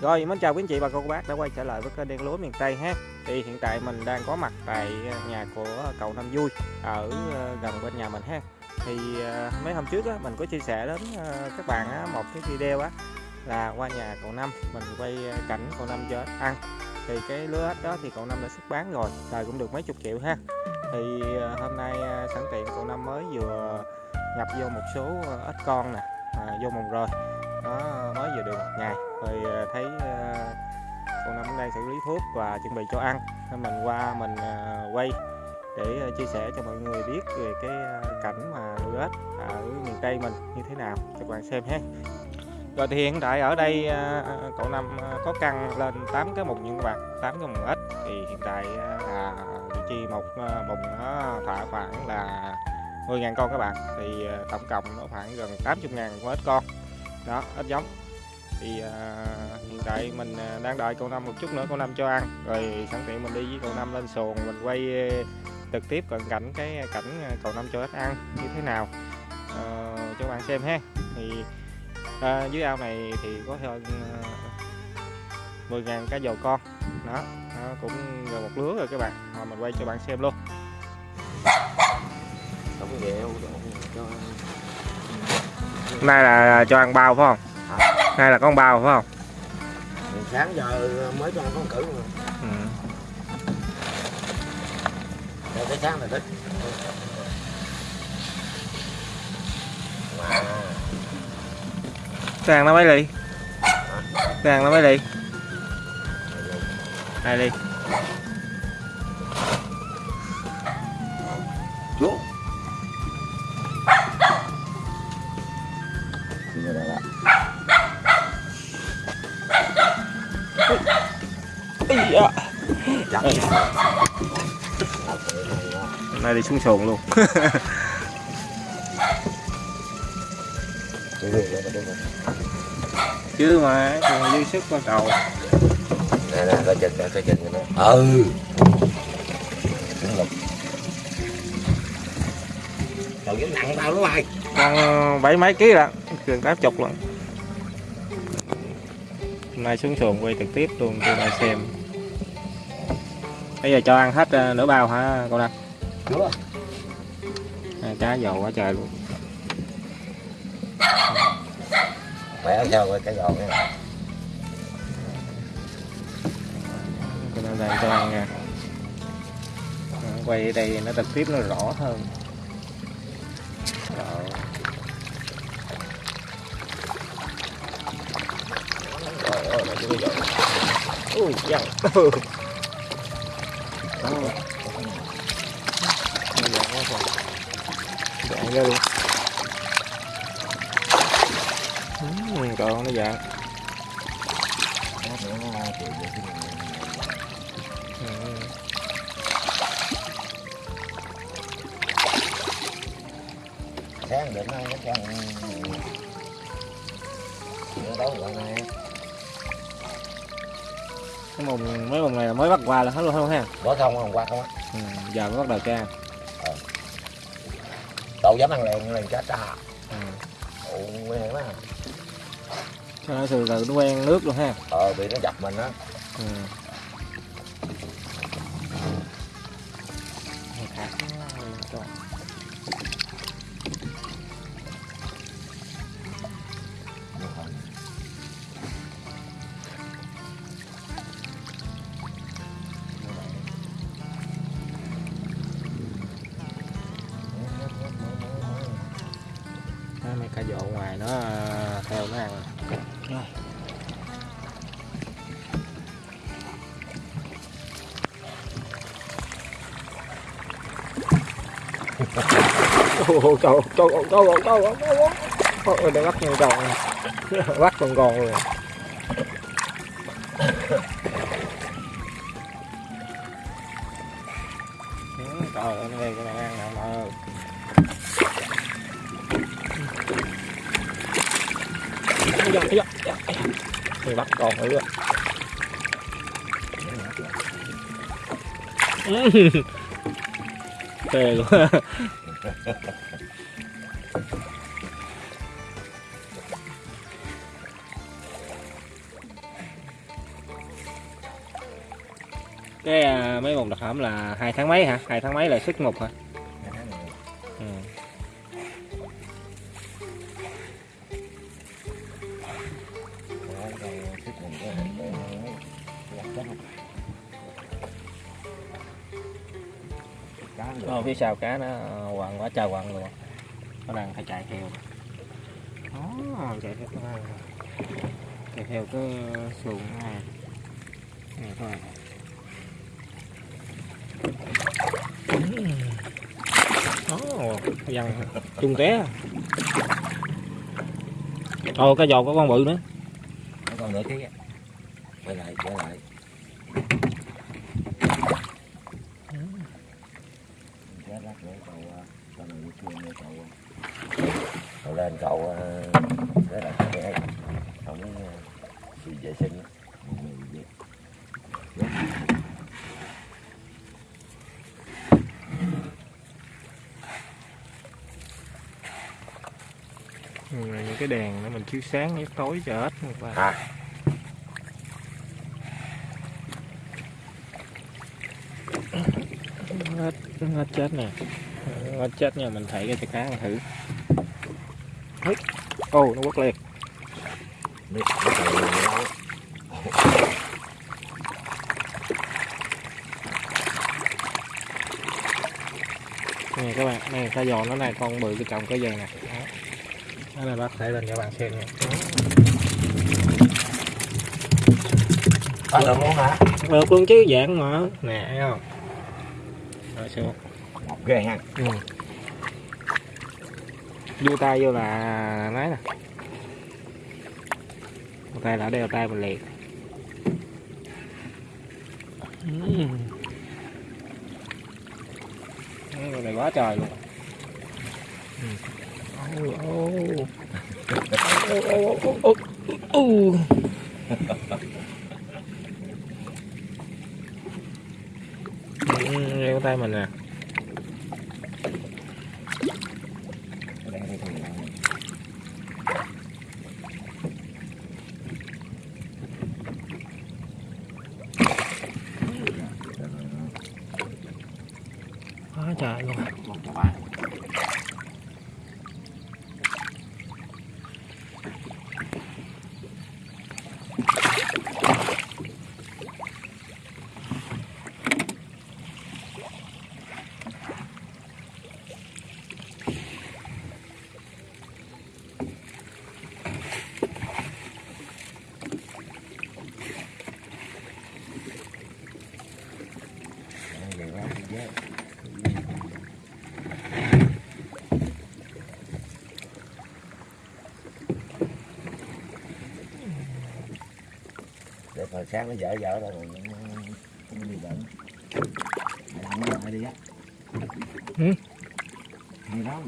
Rồi, mến chào quý anh chị bà con cô bác đã quay trở lại với kênh đen lúa miền Tây ha. Thì hiện tại mình đang có mặt tại nhà của cậu Năm Vui ở ờ, gần bên nhà mình ha. Thì ờ, mấy hôm trước á, mình có chia sẻ đến ờ, các bạn á, một cái video á là qua nhà cậu Năm mình quay cảnh cậu Năm cho ăn. Thì cái lứa ếch đó thì cậu Năm đã xuất bán rồi, đời cũng được mấy chục triệu ha. Thì hôm nay sẵn tiện cậu Năm mới vừa nhập vô một số ếch con nè, à, vô mồng rồi nó mới vừa được một ngày rồi ờ, thấy ờ, con năm đang xử lý thuốc và chuẩn bị cho ăn. Nên mình qua mình ờ, quay để chia sẻ cho mọi người biết về cái cảnh mà nuôi ếch ở miền Tây mình như thế nào. Cho các bạn xem ha. Rồi thì hiện tại ở đây cậu năm có căng lên 8 cái mùng như các bạn 8 cái mùng ếch. Thì hiện tại là vị trí một mùng nó thả khoảng là 10.000 con các bạn. Thì tổng cộng nó khoảng gần 80.000 con ếch con. Đó, ếch giống thì à, hiện tại mình à, đang đợi cậu năm một chút nữa cậu năm cho ăn. Rồi sẵn tiện mình đi với cậu năm lên xuồng mình quay à, trực tiếp cận cảnh cái cảnh à, cậu năm cho ếch ăn như thế nào. À, cho bạn xem ha. Thì à, dưới ao này thì có hơn à, 10.000 cá dầu con. Đó nó cũng gần một lứa rồi các bạn. Rồi mình quay cho bạn xem luôn. Nay là cho ăn bao phải không nay là con bao phải không? Sáng giờ mới cho ăn con cử mà. Ừ. Cái sáng này thích Càng nó mấy ly? Càng nó mấy ly. Hai ly Hôm nay đi xuống xuồng luôn. Chứ mà còn dư sức qua cầu. Nè nè, coi chừng, coi chừng nè Ừ. Trời cái nặng tao nó mày Con bảy mấy ký rồi, gần tám chục lần Hôm nay xuống xuồng quay trực tiếp luôn cho bạn xem Bây giờ cho ăn hết nửa bao hả con Đăng? À, Cá dầu quá trời luôn. Khỏe sao rồi cái dầu nha Con Đăng đang cho ăn nha. Quay ở đây nó trực tiếp nó rõ hơn. Đó. ui dần ừ. ra luôn. Ừ, còn nó dạng sáng định cái sáng đấu gọi này cái mùng mấy mùng này mới bắt qua là hết luôn không ha? Có không không qua không á. Ừ, giờ mới bắt đầu đâu dám ăn liền liền chết à ừ. ồ quen quá cho nó từ từ nó quen nước luôn ha. Ờ bị nó dập mình á. Ừ. mấy cá dọ ngoài nó à, theo nó ăn. Rồi. Ôi trời trời trời trời trời Ôi để bắt con còn bắt con còn rồi. Trời ơi nó nghe cái này ăn nè mọi ơi Thấy Thì bắt còn nữa Phê quá cái à, mấy vùng đặc hẩm là hai tháng mấy hả? Hai tháng mấy là xuất ngục hả? Ờ, phía sau cá nó ờ, quằn quá trời quằn luôn. Nó đang phải chạy theo. Đó chạy theo cái chạy theo cái xuồng này. Này thôi. Đó dằn chung té. Ờ, thôi cái giò có con bự nữa. Nó còn nữa cái quay lại quay lại Chết cậu này đi nữa cậu cậu lên cậu cái là cái ấy à, đi vệ sinh Ừ, những cái đèn để mình chiếu sáng chiếu tối cho hết các bạn. À. Hết hết chết nè hết chết nha mình thấy cái chả cá mình thử. Ô nó quất liền. Nè các bạn này cá giò nó này con bự cái chồng cái dây nè. Đó. Này bác thể lên cho bạn xem nha. Có được luôn hả? Được luôn chứ dạng mà. Nè thấy không? Rồi xuống ghê ha ừ. đưa tay vô là nói nè tay là đeo tay mình liền ừ. Cái này quá trời luôn ừ. Ô, ô. Ô, ô, ô, ô, ô, ô. Ừ, đeo tay mình nè Đây, Gracias. Sáng nó dở dở rồi. Nó đi bệnh. Làm nó lại đi á? Ừ. hay đó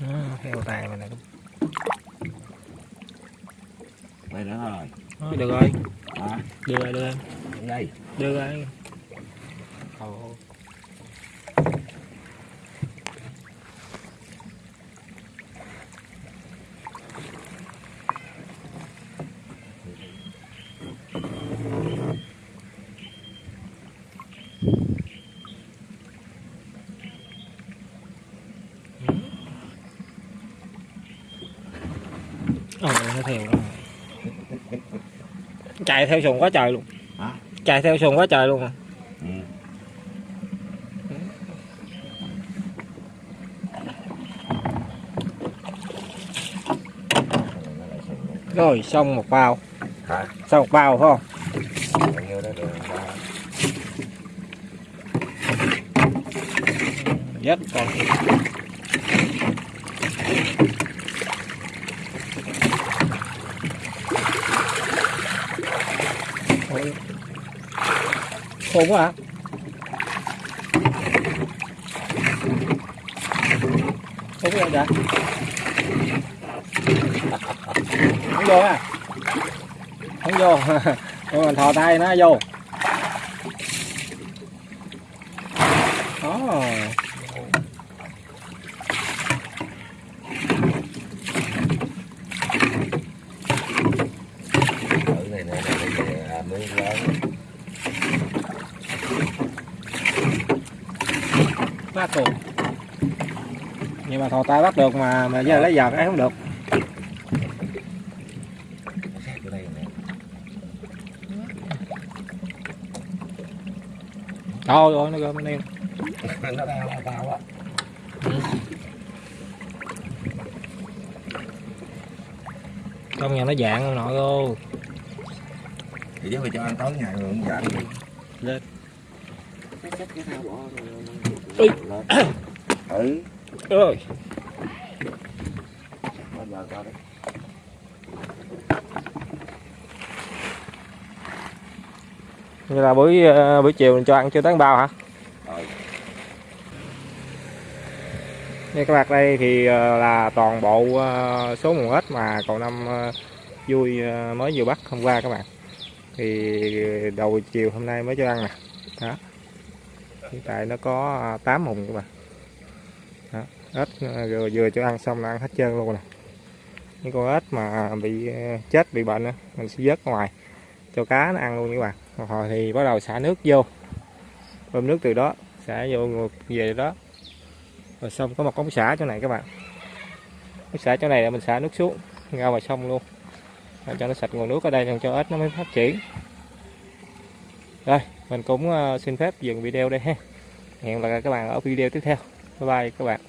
à, theo tay mình nè. Đây nữa rồi Đó, được rồi. À, đưa rồi đưa rồi. Đây. Đưa rồi. Ồ. Ồ, nó theo. Chạy theo xuồng quá trời luôn. Hả? Chạy theo xuồng quá trời luôn à. ừ. Rồi, xong một bao. hả Xong một bao phải không? Dắt còn. Ôi. Khôn quá hả? Khôn quá vậy? Không vô à? Không vô. Rồi mình thò tay nó vô. Đó. Phát luôn nhưng mà thò tay bắt được mà mà giờ lấy giật ấy không được. Khác ở đây nè thôi rồi nó gom anh em nó đau tao á trong nhà nó dạng ông nội luôn thì chứ phải cho ăn tối ngày rồi không dặn gì Lên. Cái chất cái thao bỏ Ui. ừ như là buổi ờ, buổi chiều mình cho ăn chưa tán bao hả? Rồi Như các bạn đây thì ờ, là toàn bộ ờ, số nguồn ếch mà cậu năm vui mới vừa bắt hôm qua các bạn. Thì đầu chiều hôm nay mới cho ăn nè. Đó hiện tại nó có à, 8 mùng các bạn đó. ếch à, vừa, vừa cho ăn xong là ăn hết trơn luôn nè. Những con ếch mà à, bị chết bị bệnh đó, mình sẽ vớt ngoài cho cá nó ăn luôn các bạn. Rồi thì bắt đầu xả nước vô. Bơm nước từ đó xả vô ngược về đó. Rồi xong có một con xả chỗ này các bạn. Nước xả chỗ này là mình xả nước xuống ra vào sông luôn. Để cho nó sạch nguồn nước ở đây cho ếch nó mới phát triển. Rồi mình cũng ờ, xin phép dừng video đây ha. Hẹn gặp lại các bạn ở video tiếp theo. Bye bye các bạn.